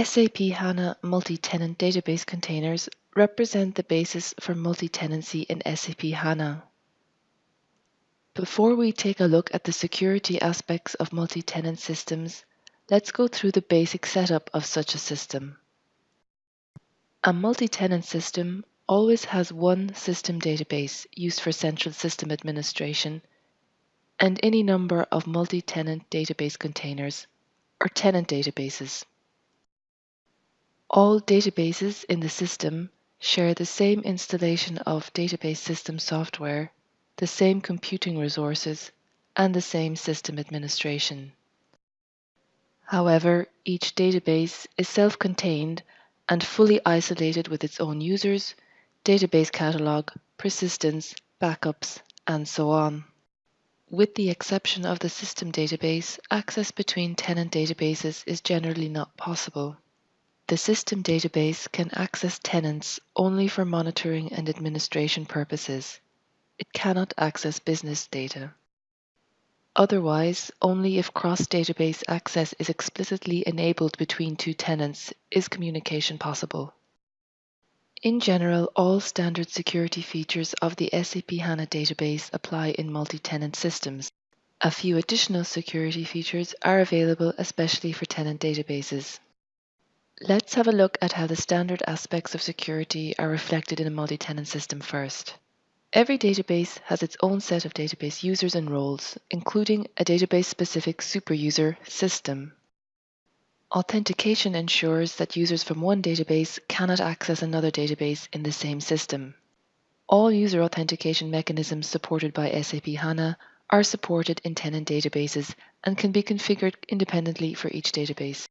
SAP HANA multi-tenant database containers represent the basis for multi-tenancy in SAP HANA. Before we take a look at the security aspects of multi-tenant systems, let's go through the basic setup of such a system. A multi-tenant system always has one system database used for central system administration and any number of multi-tenant database containers or tenant databases. All databases in the system share the same installation of database system software, the same computing resources, and the same system administration. However, each database is self-contained and fully isolated with its own users, database catalog, persistence, backups, and so on. With the exception of the system database, access between tenant databases is generally not possible. The system database can access tenants only for monitoring and administration purposes. It cannot access business data. Otherwise, only if cross-database access is explicitly enabled between two tenants is communication possible. In general, all standard security features of the SAP HANA database apply in multi-tenant systems. A few additional security features are available especially for tenant databases. Let's have a look at how the standard aspects of security are reflected in a multi-tenant system first. Every database has its own set of database users and roles, including a database-specific superuser system. Authentication ensures that users from one database cannot access another database in the same system. All user authentication mechanisms supported by SAP HANA are supported in tenant databases and can be configured independently for each database.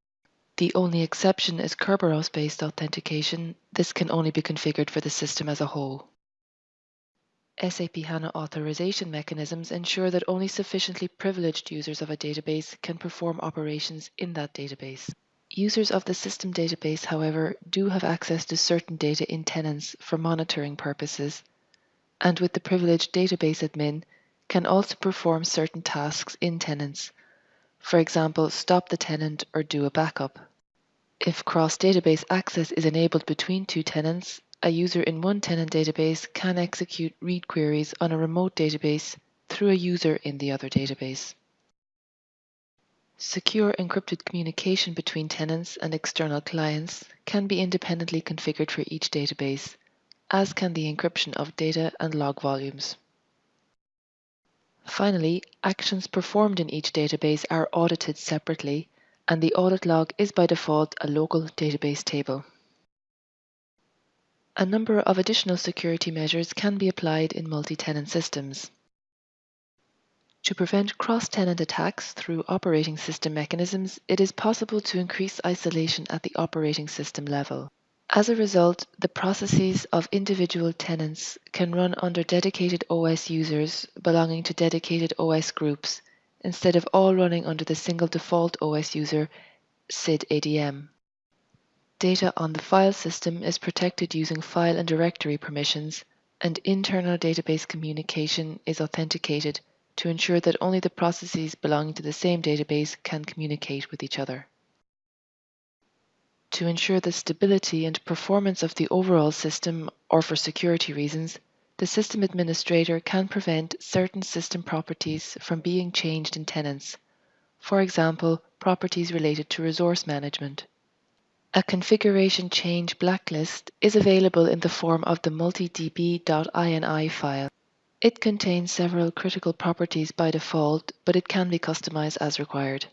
The only exception is Kerberos-based authentication. This can only be configured for the system as a whole. SAP HANA authorization mechanisms ensure that only sufficiently privileged users of a database can perform operations in that database. Users of the system database, however, do have access to certain data in tenants for monitoring purposes, and with the privileged database admin, can also perform certain tasks in tenants, for example, stop the tenant or do a backup. If cross-database access is enabled between two tenants, a user in one tenant database can execute read queries on a remote database through a user in the other database. Secure encrypted communication between tenants and external clients can be independently configured for each database, as can the encryption of data and log volumes. Finally, actions performed in each database are audited separately and the audit log is by default a local database table. A number of additional security measures can be applied in multi-tenant systems. To prevent cross-tenant attacks through operating system mechanisms, it is possible to increase isolation at the operating system level. As a result, the processes of individual tenants can run under dedicated OS users belonging to dedicated OS groups instead of all running under the single default OS user, SID ADM. Data on the file system is protected using file and directory permissions, and internal database communication is authenticated to ensure that only the processes belonging to the same database can communicate with each other. To ensure the stability and performance of the overall system, or for security reasons, the system administrator can prevent certain system properties from being changed in tenants, for example, properties related to resource management. A configuration change blacklist is available in the form of the multidb.ini file. It contains several critical properties by default, but it can be customized as required.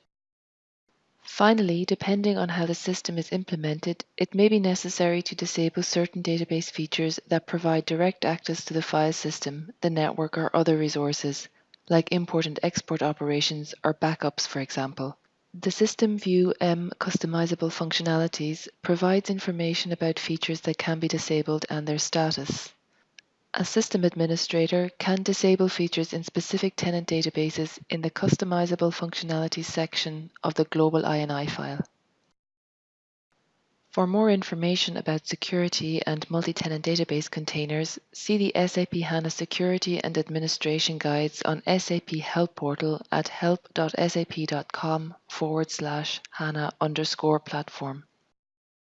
Finally, depending on how the system is implemented, it may be necessary to disable certain database features that provide direct access to the file system, the network, or other resources, like import and export operations or backups, for example. The System View M customizable functionalities provides information about features that can be disabled and their status. A system administrator can disable features in specific tenant databases in the Customizable Functionalities section of the Global INI file. For more information about security and multi-tenant database containers, see the SAP HANA Security and Administration Guides on SAP Help Portal at help.sap.com forward slash HANA underscore platform.